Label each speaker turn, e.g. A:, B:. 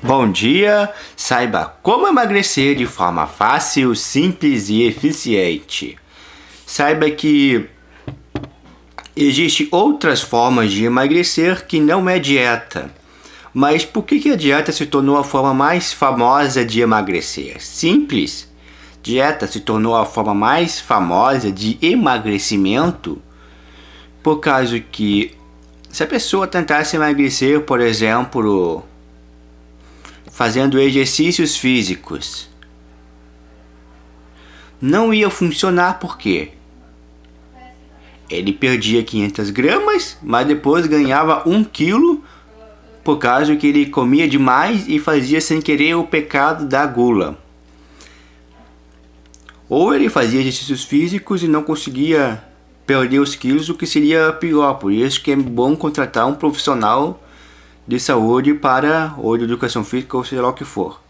A: Bom dia! Saiba como emagrecer de forma fácil, simples e eficiente. Saiba que existem outras formas de emagrecer que não é dieta. Mas por que a dieta se tornou a forma mais famosa de emagrecer? Simples. Dieta se tornou a forma mais famosa de emagrecimento por causa que se a pessoa tentasse emagrecer, por exemplo, fazendo exercícios físicos. Não ia funcionar porque ele perdia 500 gramas, mas depois ganhava 1 quilo por causa que ele comia demais e fazia sem querer o pecado da gula. Ou ele fazia exercícios físicos e não conseguia perder os quilos, o que seria pior. Por isso que é bom contratar um profissional de saúde para ou de educação física ou seja lá o que for.